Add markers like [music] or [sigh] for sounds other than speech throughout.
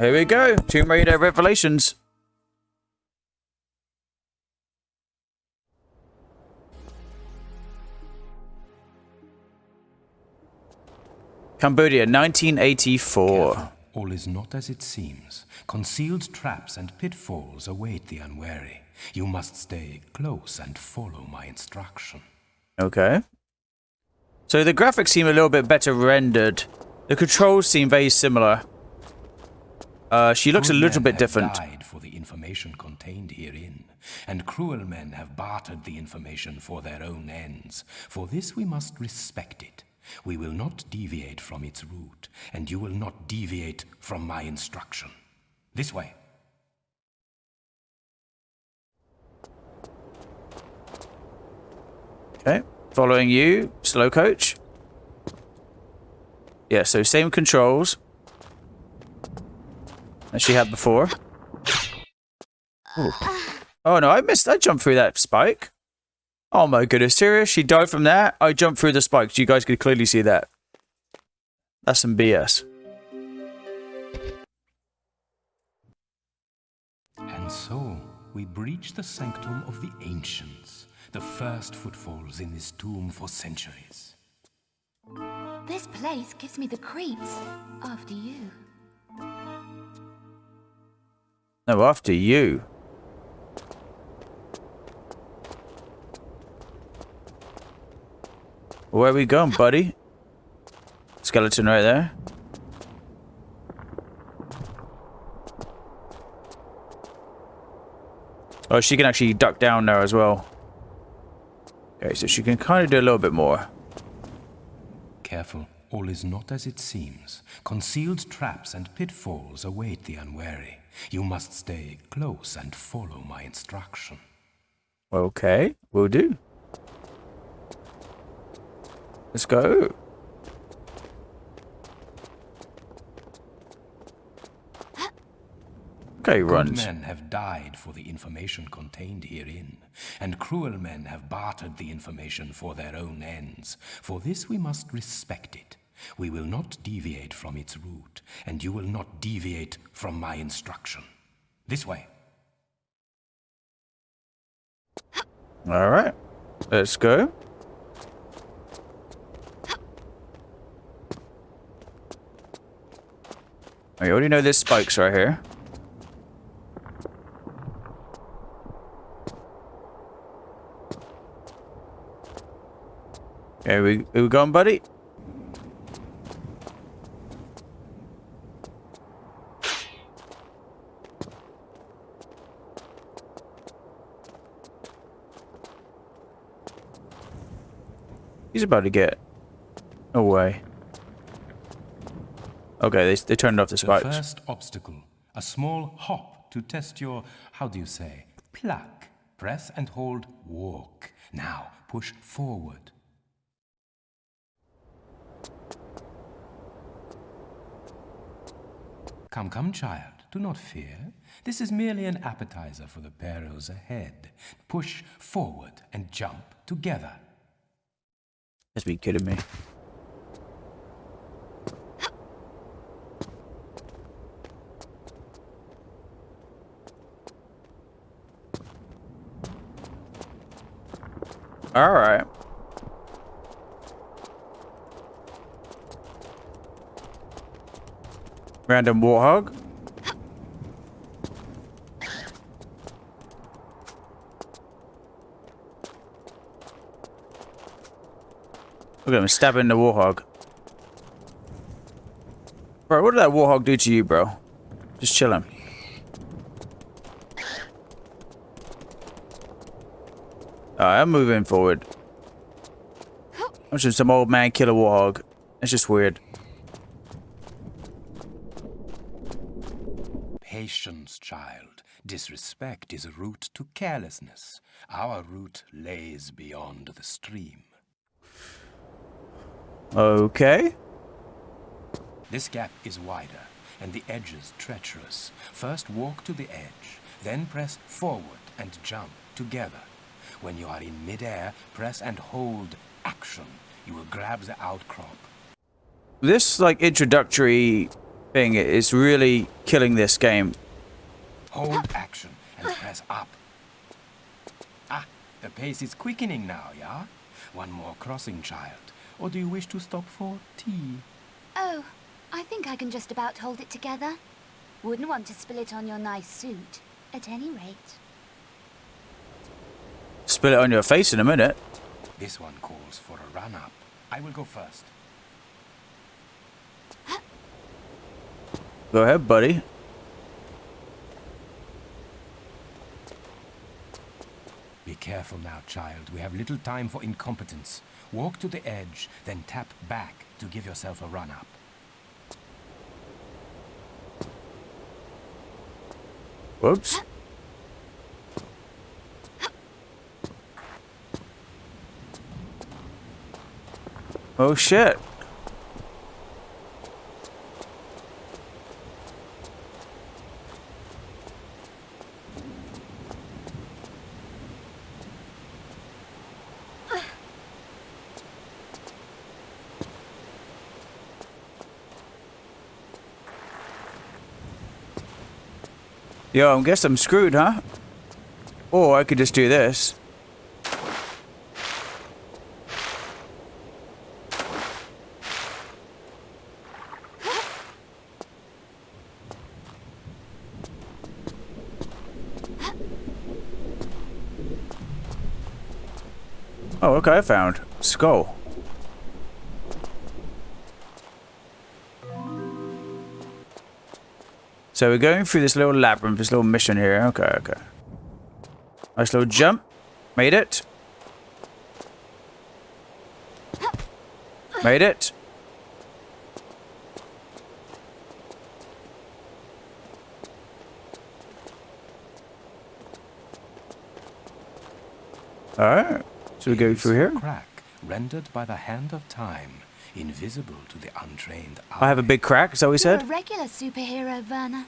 Here we go. Tomb Raider Revelations. Cambodia, 1984. Careful. All is not as it seems. Concealed traps and pitfalls await the unwary. You must stay close and follow my instruction. Okay. So the graphics seem a little bit better rendered. The controls seem very similar. Uh, she looks a little bit different. died for the information contained herein, and cruel men have bartered the information for their own ends. For this we must respect it. We will not deviate from its route, and you will not deviate from my instruction. This way. Okay. Following you, slow coach. Yeah, so same controls as she had before. Ooh. Oh no, I missed. I jumped through that spike. Oh my goodness, serious? She died from that? I jumped through the spikes. You guys could clearly see that. That's some BS. And so, we breach the sanctum of the ancients, the first footfalls in this tomb for centuries. This place gives me the creeps. After you. No, after you. Where are we going, buddy? Skeleton right there. Oh, she can actually duck down there as well. Okay, so she can kind of do a little bit more. Careful, all is not as it seems. Concealed traps and pitfalls await the unwary. You must stay close and follow my instruction. Okay, will do. Let's go. Okay, Good runs. men have died for the information contained herein, and cruel men have bartered the information for their own ends. For this we must respect it. We will not deviate from its route, and you will not deviate from my instruction. This way. All right, let's go. Oh, I already know there's spikes right here. Okay, we, we buddy? He's about to get away. Okay, they, they turned off the spikes. The first obstacle, a small hop to test your, how do you say, pluck. Press and hold walk. Now push forward. Come, come, child, do not fear. This is merely an appetizer for the perils ahead. Push forward and jump together. Let's be kidding me. All right. Random warthog. Look at him stabbing the warthog. Bro, what did that warthog do to you, bro? Just chilling. Alright, I'm moving forward. I'm just some old man killer warthog. It's just weird. Patience, child. Disrespect is a route to carelessness. Our route lays beyond the stream. Okay. This gap is wider, and the edges treacherous. First walk to the edge, then press forward and jump together. When you are in midair, press and hold action. You will grab the outcrop. This, like, introductory thing is really killing this game. Hold action and press up. Ah, the pace is quickening now, yeah? One more crossing, child. Or do you wish to stop for tea? Oh, I think I can just about hold it together. Wouldn't want to spill it on your nice suit, at any rate. Spill it on your face in a minute. This one calls for a run-up. I will go first. Go ahead, buddy. Be careful now, child. We have little time for incompetence. Walk to the edge, then tap back to give yourself a run-up. Whoops. Oh shit. Yo, I guess I'm screwed, huh? Or I could just do this. Oh, okay, I found. Skull. So we're going through this little labyrinth, this little mission here. Okay, okay. Nice little jump. Made it. Made it. Alright. So we go through here. Crack rendered by the hand of time, invisible to the untrained eye. I have a big crack, is that he You're said? a regular superhero, Werner.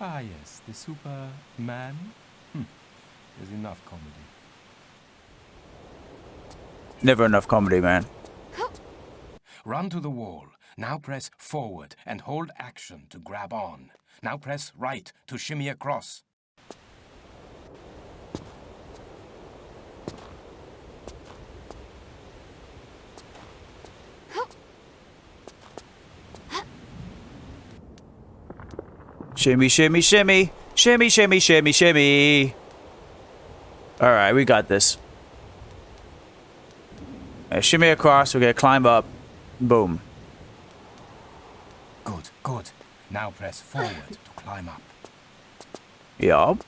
Ah, yes, the Superman. Hmm. There's enough comedy. Never enough comedy, man. Run to the wall. Now press forward and hold action to grab on. Now press right to shimmy across. Shimmy, shimmy, shimmy. Shimmy, shimmy, shimmy, shimmy. Alright, we got this. Uh, shimmy across, we're gonna climb up. Boom. Good, good. Now press forward to climb up. Yup.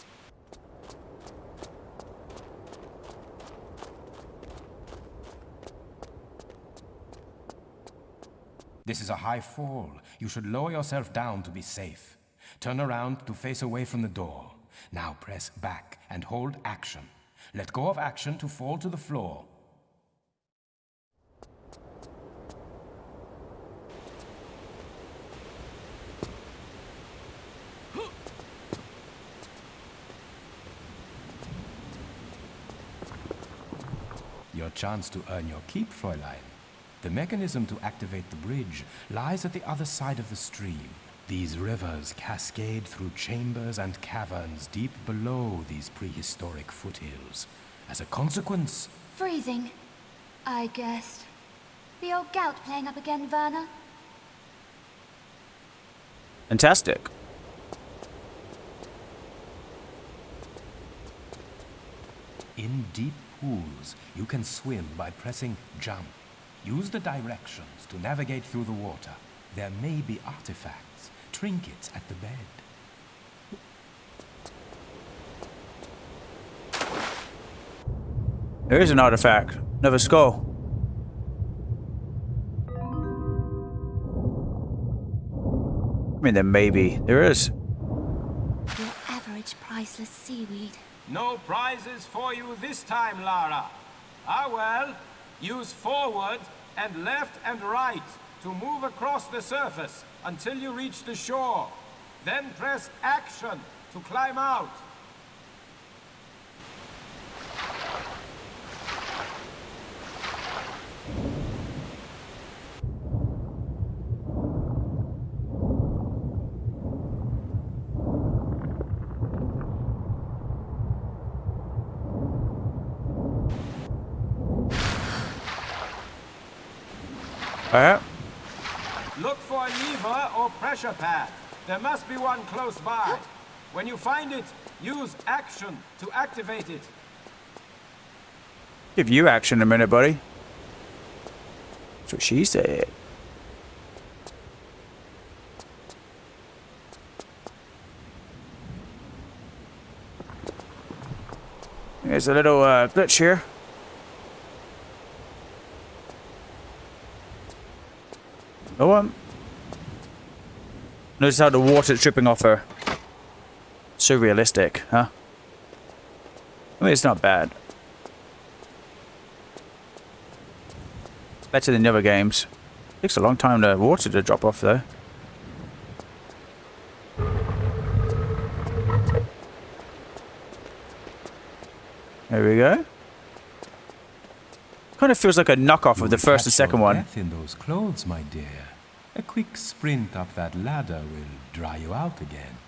This is a high fall. You should lower yourself down to be safe. Turn around to face away from the door. Now press back and hold action. Let go of action to fall to the floor. Your chance to earn your keep, Fräulein. The mechanism to activate the bridge lies at the other side of the stream. These rivers cascade through chambers and caverns deep below these prehistoric foothills. As a consequence, Freezing, I guessed. The old gout playing up again, Werner? Fantastic. in deep pools, you can swim by pressing jump. Use the directions to navigate through the water. There may be artifacts, trinkets at the bed. There is an artifact. Another skull. I mean, there may be. There is. Your average priceless seaweed. No prizes for you this time, Lara. Ah well, use forward and left and right to move across the surface until you reach the shore. Then press action to climb out. All right for a lever or pressure pad. There must be one close by. When you find it, use action to activate it. Give you action a minute, buddy. That's what she said. There's a little uh, glitch here. No one. Notice how the water's dripping off her. So realistic, huh? I mean, it's not bad. Better than the other games. Takes a long time for the water to drop off, though. There we go. Kind of feels like a knockoff of the first and second one. in those clothes, my dear. A quick sprint up that ladder will dry you out again.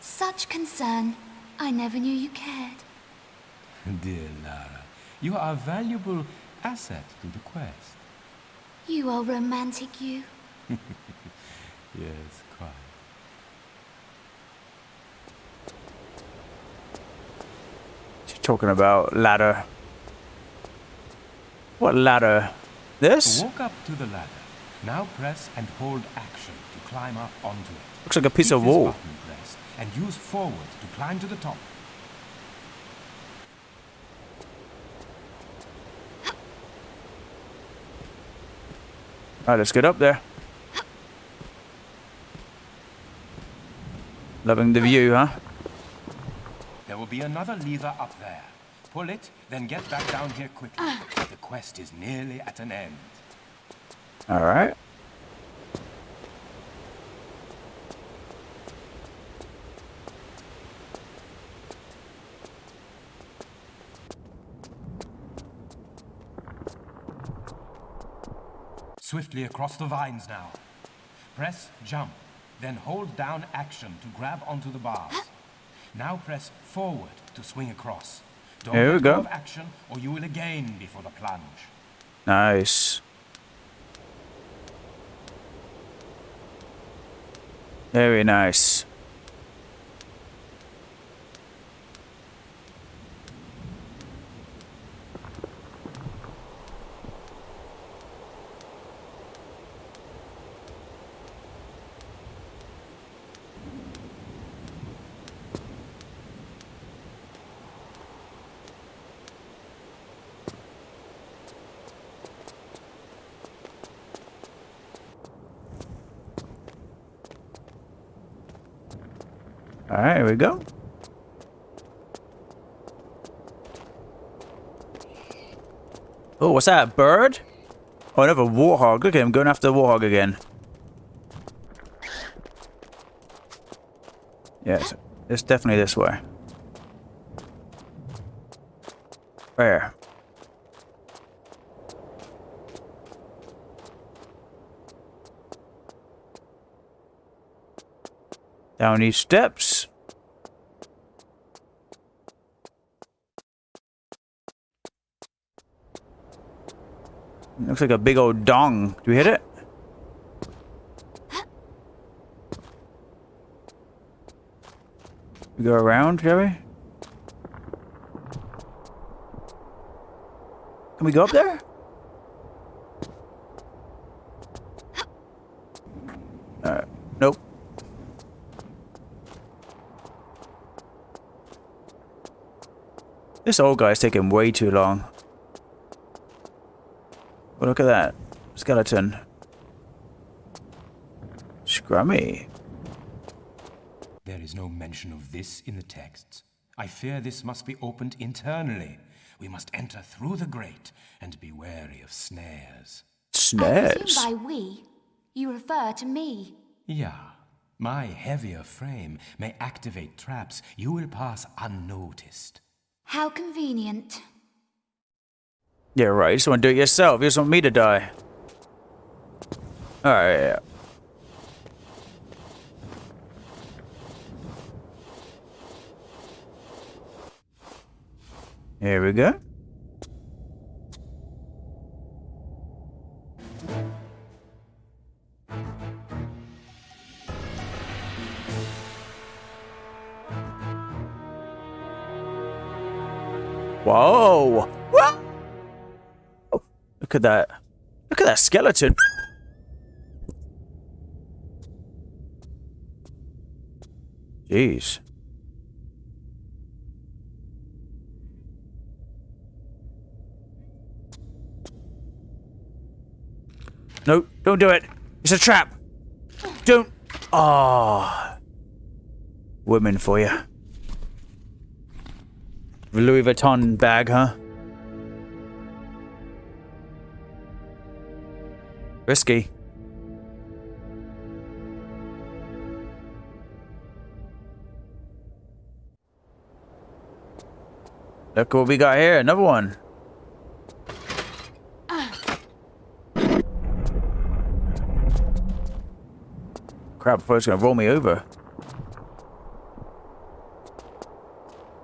Such concern. I never knew you cared. Dear Lara, you are a valuable asset to the quest. You are romantic, you. [laughs] Yes, quite. She's talking about ladder. What ladder? This? Walk up to the ladder. Now press and hold action to climb up onto it. Looks like a piece Keep of this wall. pressed and use forward to climb to the top. Alright, let's get up there. Loving the view, huh? There will be another lever up there. Pull it, then get back down here quickly. Uh. The quest is nearly at an end. Alright. Swiftly across the vines now. Press jump, then hold down action to grab onto the bars. Now press forward to swing across. Don't Here we let go. of action or you will again before the plunge. Nice. Very nice. Alright, here we go. Oh, what's that? A bird? Oh, another warthog. Look at him going after the warthog again. Yes, it's definitely this way. Where? Down these steps. Looks like a big old dong. Do we hit it? We go around, shall we? Can we go up there? Uh, nope. This old guy's taking way too long. Oh, look at that. Skeleton. Scrummy. There is no mention of this in the texts. I fear this must be opened internally. We must enter through the grate and be wary of snares. I Snares. presume by we, you refer to me. Yeah, my heavier frame may activate traps you will pass unnoticed. How convenient. Yeah, right. You just want to do it yourself. You just want me to die. Alright, yeah. Here we go. Look at that. Look at that skeleton. Jeez. No, don't do it. It's a trap. Don't. Ah. Oh. Women for you. Louis Vuitton bag, huh? Risky. Look what we got here. Another one. Crap, I thought it was going to roll me over.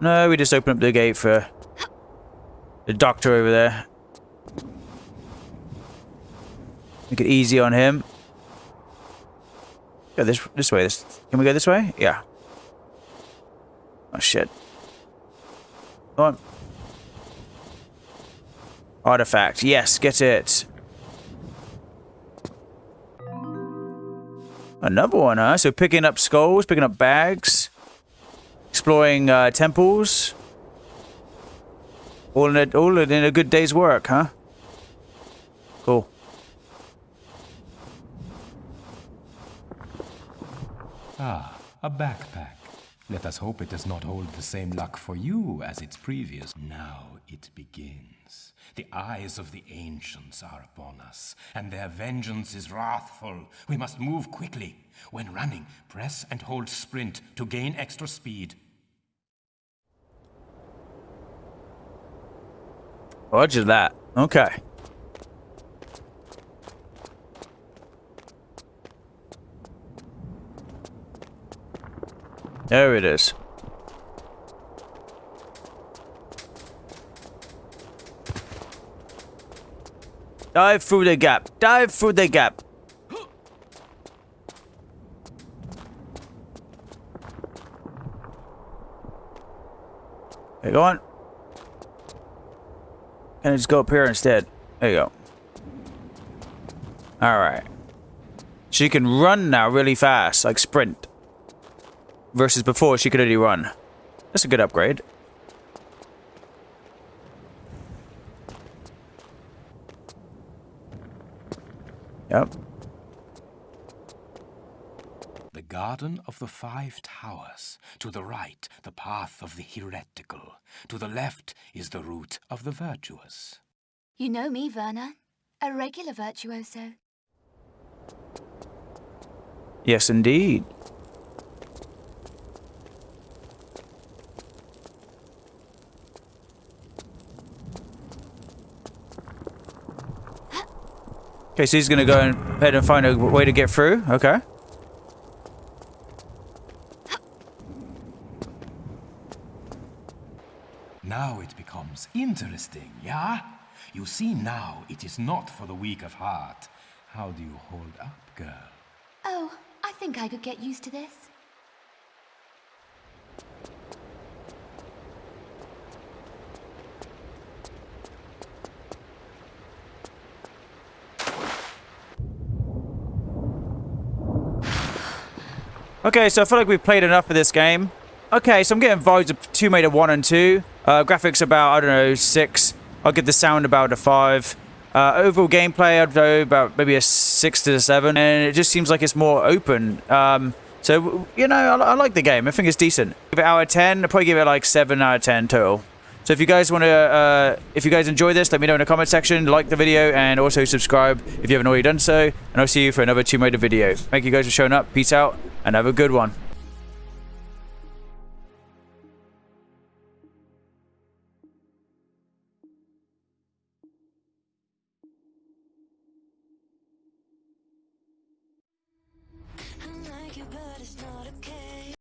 No, we just open up the gate for the doctor over there. Make it easy on him. Go this this way. This can we go this way? Yeah. Oh shit. Come on. Artifact. Yes, get it. Another one, huh? So picking up skulls, picking up bags, exploring uh, temples. All in a, all in a good day's work, huh? Cool. Ah, a backpack. Let us hope it does not hold the same luck for you as its previous. Now it begins. The eyes of the ancients are upon us, and their vengeance is wrathful. We must move quickly. When running, press and hold sprint to gain extra speed. Roger that. Okay. There it is. Dive through the gap. Dive through the gap. Okay, go on. Can I just go up here instead? There you go. Alright. She can run now really fast, like sprint. Versus before, she could only run. That's a good upgrade. Yep. The Garden of the Five Towers. To the right, the path of the heretical. To the left is the route of the virtuous. You know me, Werner. A regular virtuoso. Yes, indeed. Okay, so he's gonna go ahead and find a way to get through. Okay. Now it becomes interesting, yeah? You see now it is not for the weak of heart. How do you hold up, girl? Oh, I think I could get used to this. Okay, so I feel like we've played enough of this game. Okay, so I'm getting vibes of Tomb Raider 1 and 2. Uh, graphics about, I don't know, 6. I'll give the sound about a 5. Uh, overall gameplay, I'd go about maybe a 6 to a 7. And it just seems like it's more open. Um, so, you know, I, I, like the game. I think it's decent. Give it out of 10. I'd probably give it like 7 out of 10 total. So if you guys want to, uh, if you guys enjoy this, let me know in the comment section, like the video, and also subscribe if you haven't already done so. And I'll see you for another Tomb Raider video. Thank you guys for showing up. Peace out and have a good one.